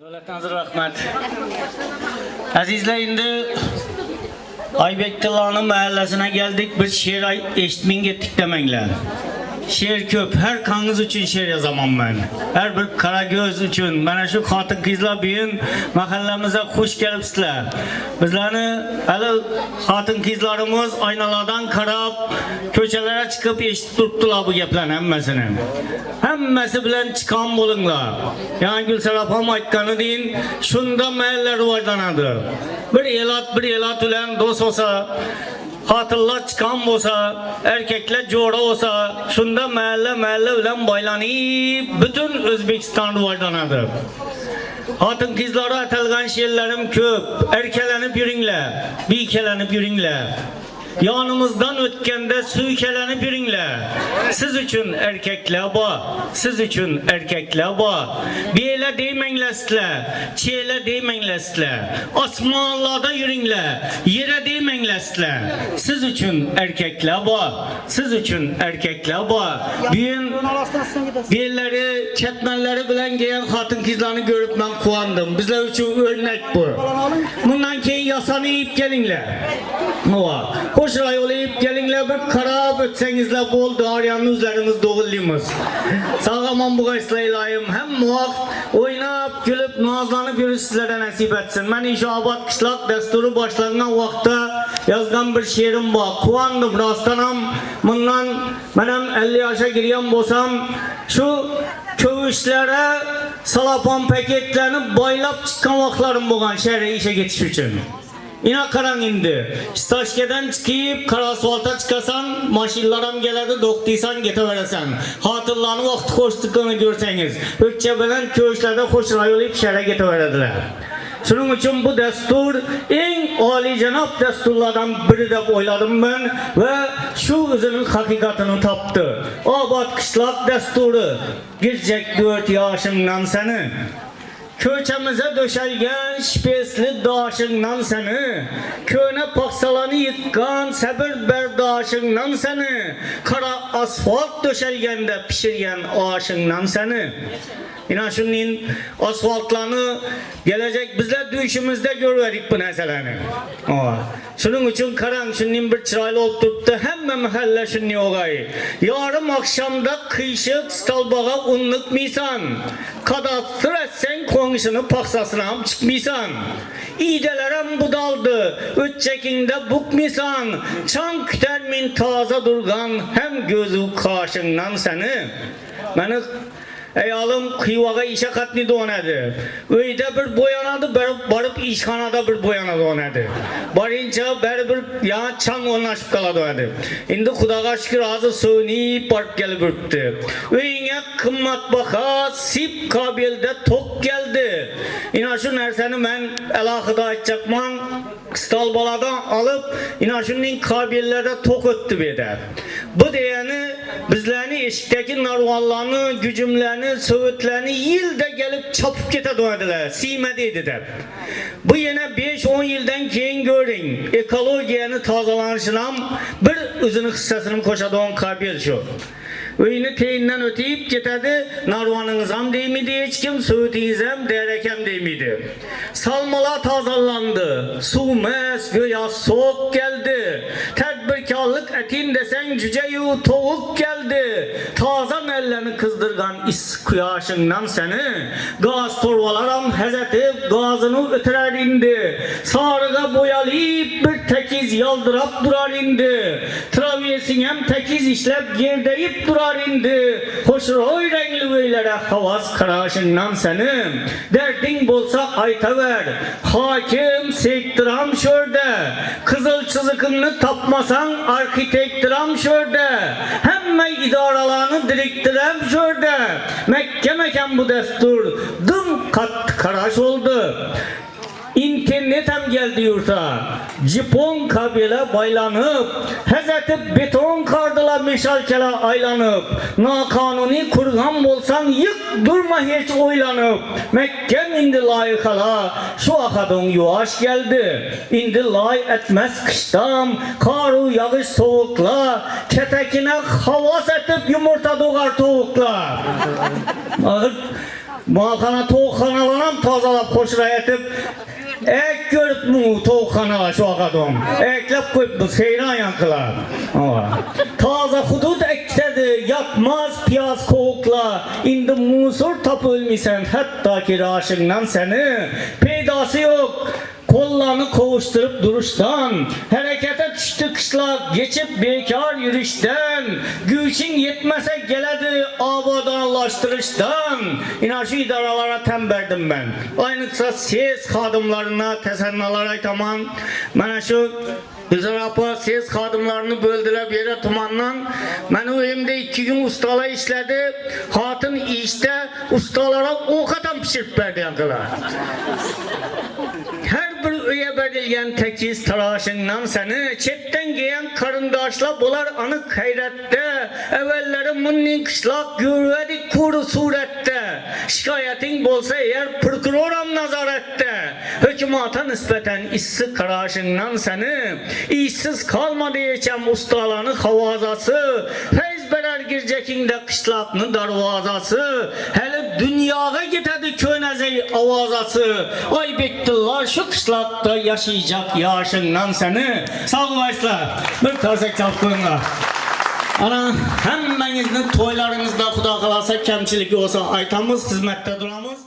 Davlatdan rahmat. Azizlar, endi Aybek Tiloni mahallasiga keldik. Biz she'r eshitmang etdik demanglar. She'r ko'p. Har kangiz uchun she'r yozaman men. Har bir qara uchun. Mana shu xotin qizlar bugun mahallamizga xush kelibsizlar. Bizlarni hali xotin qizlarimiz oynalardan qarab ko'chalarga chiqib eshitib turibdilar bu gaplarni hammasini. Hammasi bilan chiqqan bo'linglar. Yani Gülsar apam aytgani deyin, shunda mahalla rivojlanadi. Bir elat bir elat bilan do'st bo'lsa, xotinlar chiqqan bo'lsa, erkaklar jo'ra bo'lsa, shunda mahalla mahalla bilan boylanib, butun O'zbekiston rivojlanadi. Xotin qizlari atalgan she'rlarim ko'p. Erkalanib yuringlar, biykalanib yuringlar. Yanımızdan ötkende suykelenip yürünle. Siz için erkekler bu. Siz için erkekler bu. Bir ele değmenlesle. Çiğele değmenlesle. Osmanlılarda yürünle. Yere değmenlesle. Siz için erkekler bu. Siz için erkekler bu. Büyün Birileri, çetmenleri bilen giyen hatun kızlarını görüp ben kuandım. Bizler için örnek bu. Bundan keyin yasanıp gelinler. Ova. Koşra yolayıp gelinler bir karab ötsengizler bol dağıryanlı üzerimiz doğulluyumuz. Sağaman bu gaysla ilayim. Hem muhak o'ynab kulib nozlanib yurishsizlarga nasib etsin. Mana ishobod qishloq dasturi boshlangan vaqtda yozgan bir she'rim bor. Quvondim rostdan ham bundan men ham 50 yoshga kirgan bo'lsam shu ko'vishlari salopon paketlarni boylab chiqqan vaqtlarim bo'lgan she'r ishga ketish uchun. Ina qarang endi. Stoshkadan chiqib, Qarasvolta chiqasan, mashinlar ham keladi, do'qtiysan, ketaverasan. Xotinlarni vaqti qo'shtiqini ko'rsangiz, o'kcha bilan ko'shlarda xush rayoli pishara ketaveradilar. Shuning uchun bu dastur eng oliyjanob dasturlardan biri deb o'yladim men va shu o'zining haqiqatini topdi. Obod qishloq dasturi, girjak 4 yoshimdan sani Köçemize döşelgen şipesli daşından seni Köne paksalanı yıkkan sabır berdaşından seni Kara asfalt döşelgende pişirgen aşından seni İnan şunun asfaltlarını gelecek bizler düşümüzde görverik bu meseleni. Şunun için karan şunun bir çıraylı olup tuttu hemme mahalle şunun ogay. Yarım akşamda kıyışık stalbağa unluk misan. Kadastır etsen komşunu paksasına ham çıkmisan. İyidelerem budaldı. Üç çekinde bukmisan. Çan kütermin taze durgan hem gözü karşından seni. Beni Ayolim qiyvaga isha qatnida onadi. Uyda bir boyanadi, bir borib ishxonada bir boyanadi onadi. Borincha bir yana chang o'rnashib qoladi onadi. Endi Xudoga shukr hozir suvni port kelib turibdi. Uyinga qimmatbaho sip qabilda to'q keldi. Ina shu narsani men alohida aytmoqman. Stol boladan olib, ina shunning qabillarda to'q o'tdi bu Bu degani bizlarni eshikdagi narvonlarni gujumlarni sovutlarni yilda kelib chopib ketadilar siyma deydi deb bu yana 5-10 yildan keyin ko'ring ekologiyani tozalanishini ham bir o'zini hissasini qo'shadigan qabil shu uyni teyindan o'tib ketadi narvoningiz ham deymaydi hech kim suvutingiz ham derakam deymaydi salmalar tozalandi suv emas go'yo so'q keldi Tedbirkarlık etin desen cüce yu tavuk geldi. Tazan ellerini kızdırgan is kuyaşından seni. Gaz torvalaram hezetip gazını ötürer indi. Sarıga boyalayıp bir tekiz yaldırap durar indi. Travyesin hem tekiz işlep yerdeyip durar indi. Hoşroy renkli beylere havas karaşından seni. Derdin bolsa aytaver. Hakim sektiram şörde. Kızıl çızıkını tapmasan arkitektiram şörde. Hemme idaralarını diriktirem şörde. Mekke mekan bu destur. Dım kat karaş oldu. İnternet hem geldi yurta. Japon kabile baylanıp, Hazreti beton kardıla meşalkele aylanıp, nakanuni kurgan bolsan yık durma hiç oylanıp, Mekke indi layıkala, şu akadın yuvaş geldi, indi lay etmez kıştam, karu yağış soğukla, ketekine havas etip yumurta doğar tavukla. Ağır Malxana toğxanalarım tazalab xoşrayətib Ek görüb mu toğxana şu adam Eklep koyup bu seyran yankılar? Taza hudud ektedir Yapmaz piyaz kovukla İndi musur tapılmisen Hatta ki raşından seni Peydası Kovuşturup duruştan Harekete düştü kışlar Geçip bekar yürüyüşten Güçün yetmese geledi Abadanlaştırıştan İnan şu idaralara temberdim ben Aynıksa ses kadımlarına Tesennalar aytaman Bana şu Güzel apa ses kadımlarını böldüler bir yere tumandan. Ben o evimde iki gün ustala işledi. Hatın işte ustalara o kadar pişirip verdi yankılar. Her berilgen tekiz tıraşından seni Çetten giyen karındaşla bular anık hayrette Evvelleri munnin kışlak gürvedik kuru surette. Şikayetin bolsa eğer prokuroram nazarette. Hükümata nispeten işsiz karaşından seni İşsiz kalma diyeceğim ustalarını havazası. Feyz berer girecekinde kışlakını darvazası. Hele dunyoga ketadi ko'nazay ovozasi. Oybekdillo shu qishloqda yashayjaq yoshingdan seni sog'laysizlar bir tarzak chalib ana hammangizni to'ylaringizda xudo xohlasa kamchiligi bo'lsa aytamiz xizmatda turamiz